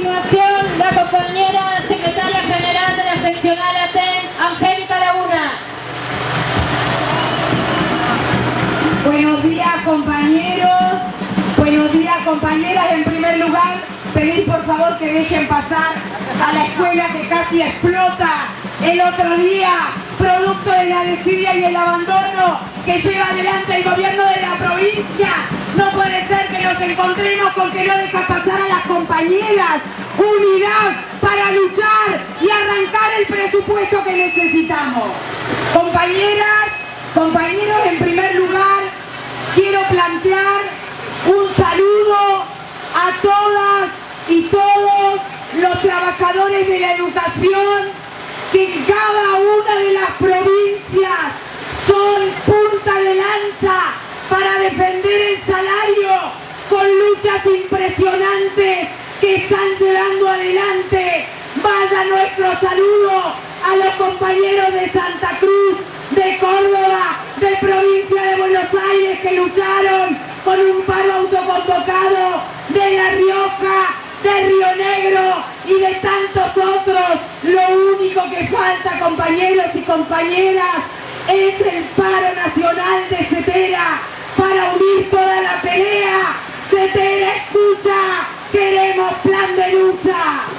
continuación, la compañera secretaria general de la seccional ATEN, Angélica Laguna. Buenos días compañeros, buenos días compañeras. En primer lugar, pedir por favor que dejen pasar a la escuela que casi explota el otro día, producto de la desidia y el abandono que lleva adelante el gobierno de la provincia. No puede ser que nos encontremos con que no deja pasar a las compañeras. Unidad para luchar y arrancar el presupuesto que necesitamos. Compañeras, compañeros, en primer lugar, quiero plantear un saludo a todas y todos los trabajadores de la educación que en cada una de las provincias son punta de lanza para defender el salario con luchas impresionantes que están llevando adelante. Vaya nuestro saludo a los compañeros de Santa Cruz, de Córdoba, de provincia de Buenos Aires que lucharon con un paro autoconvocado, de La Rioja, de Río Negro y de tantos otros. Lo único que falta, compañeros y compañeras, es el paro nacional de Cetera para unir toda la pelea. Cetera, escucha, queremos plan de lucha.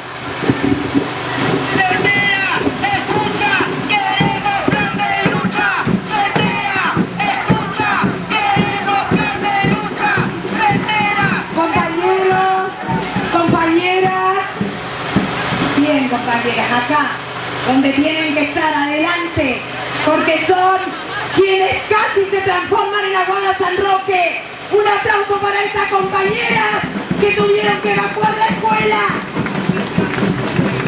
compañeras, acá, donde tienen que estar adelante, porque son quienes casi se transforman en Aguada San Roque. Un aplauso para estas compañeras que tuvieron que evacuar la escuela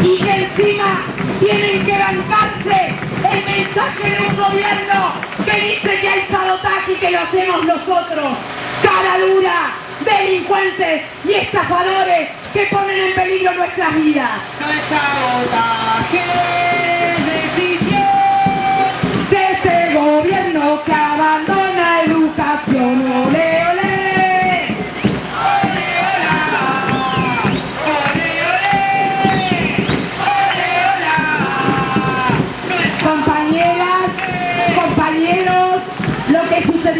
y que encima tienen que bancarse el mensaje de un gobierno que dice que hay sabotaje y que lo hacemos nosotros. Cara dura, delincuentes y estafadores que ponen en peligro nuestras vidas. No es sabotaje,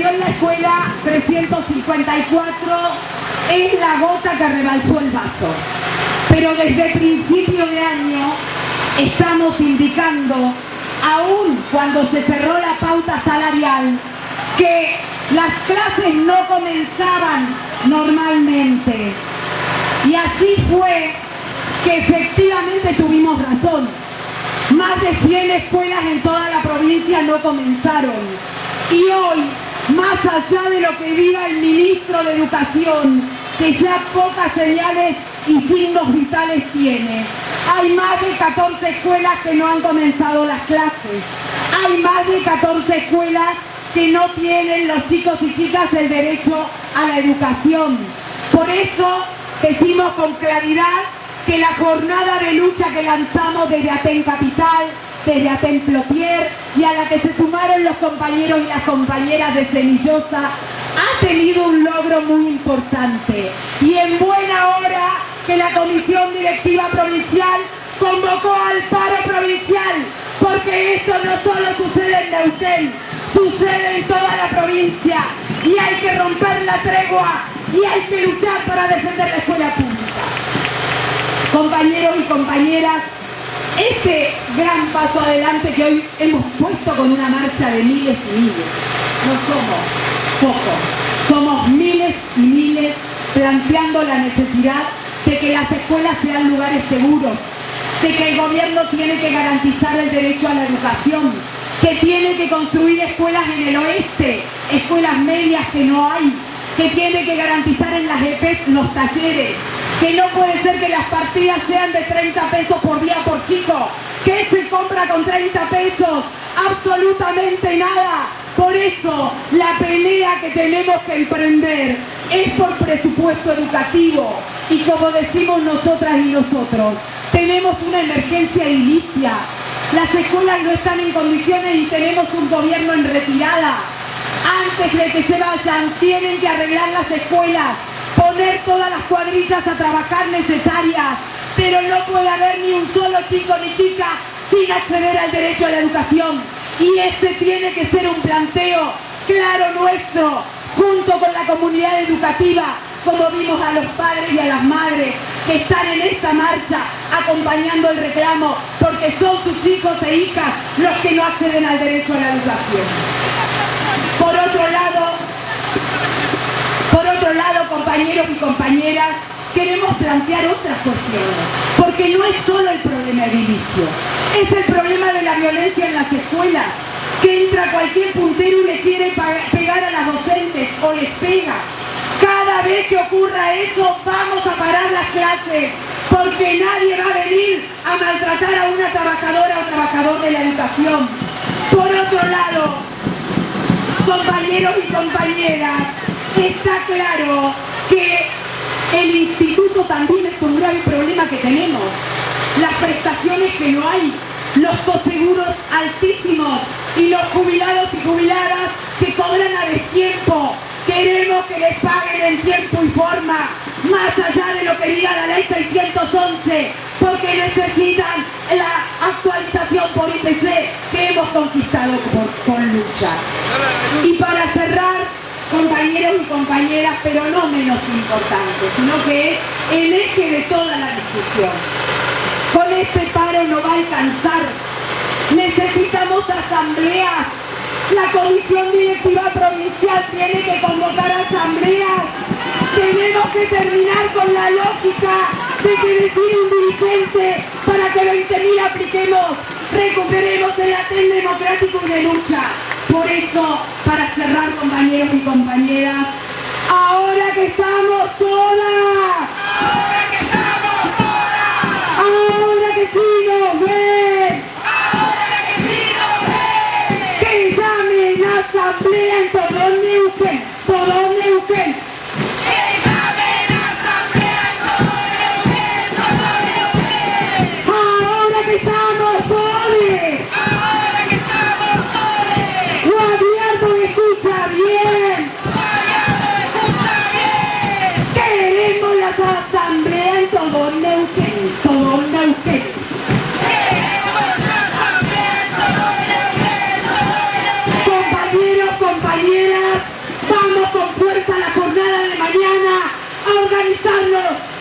en la escuela 354 es la gota que rebalsó el vaso. Pero desde principio de año estamos indicando, aún cuando se cerró la pauta salarial, que las clases no comenzaban normalmente. Y así fue que efectivamente tuvimos razón. Más de 100 escuelas en toda la provincia no comenzaron. Y hoy más allá de lo que diga el ministro de Educación, que ya pocas señales y signos vitales tiene. Hay más de 14 escuelas que no han comenzado las clases. Hay más de 14 escuelas que no tienen los chicos y chicas el derecho a la educación. Por eso decimos con claridad que la jornada de lucha que lanzamos desde Aten Capital desde Atemplotier y a la que se sumaron los compañeros y las compañeras de Semillosa, ha tenido un logro muy importante. Y en buena hora que la Comisión Directiva Provincial convocó al paro provincial, porque esto no solo sucede en Neuquén, sucede en toda la provincia y hay que romper la tregua y hay que luchar para defender la escuela pública. Compañeros y compañeras, este gran paso adelante que hoy hemos puesto con una marcha de miles y miles. No somos pocos, somos miles y miles planteando la necesidad de que las escuelas sean lugares seguros, de que el gobierno tiene que garantizar el derecho a la educación, que tiene que construir escuelas en el oeste, escuelas medias que no hay, que tiene que garantizar en las EPEs los talleres, que no puede ser que las partidas sean de 30 pesos por día por chico, que se compra con 30 pesos, absolutamente nada. Por eso la pelea que tenemos que emprender es por presupuesto educativo y como decimos nosotras y nosotros, tenemos una emergencia edilicia. Las escuelas no están en condiciones y tenemos un gobierno en retirada. Antes de que se vayan, tienen que arreglar las escuelas, poner todas las cuadrillas a trabajar necesarias, pero no puede haber ni un solo chico ni chica sin acceder al derecho a la educación. Y ese tiene que ser un planteo claro nuestro, junto con la comunidad educativa, como vimos a los padres y a las madres que están en esta marcha acompañando el reclamo, porque son sus hijos e hijas los que no acceden al derecho a la educación. Por otro lado, por otro lado, compañeros y compañeras, queremos plantear otras cuestiones, porque no es solo el problema edilicio, es el problema de la violencia en las escuelas, que entra cualquier puntero y le quiere pegar a las docentes o les pega. Cada vez que ocurra eso, vamos a parar las clases, porque nadie va a venir a maltratar a una trabajadora o trabajador de la educación. Por otro lado, compañeros y compañeras, está claro que el instituto también es un grave problema que tenemos. Las prestaciones que no hay, los coseguros altísimos y los jubilados y jubiladas que cobran a destiempo. Queremos que les paguen en tiempo y forma, más allá de lo que diga la ley 611, porque necesitan la actualización por IPC que hemos conquistado con lucha. Y para cerrar, compañeros y compañeras, pero no menos importante, sino que es el eje de toda la discusión. Con este paro no va a alcanzar. Necesitamos asambleas. La comisión directiva provincial tiene que convocar asambleas. Tenemos que terminar con la lógica de que decir un dirigente para que 20.000 apliquemos, recuperemos el latén democrático de lucha. Por eso, para cerrar, compañeros y compañeras, ahora que estamos todas, ahora que estamos todas, ahora que sí llamen a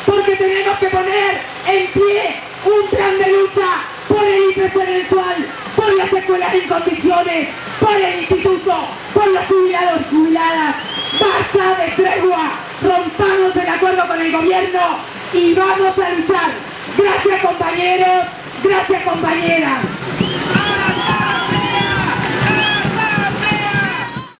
porque tenemos que poner en pie un plan de lucha por el IPC mensual, por las escuelas en condiciones, por el instituto, por los jubilados jubiladas. Basta de tregua, rompamos el acuerdo con el gobierno y vamos a luchar. Gracias compañeros, gracias compañeras.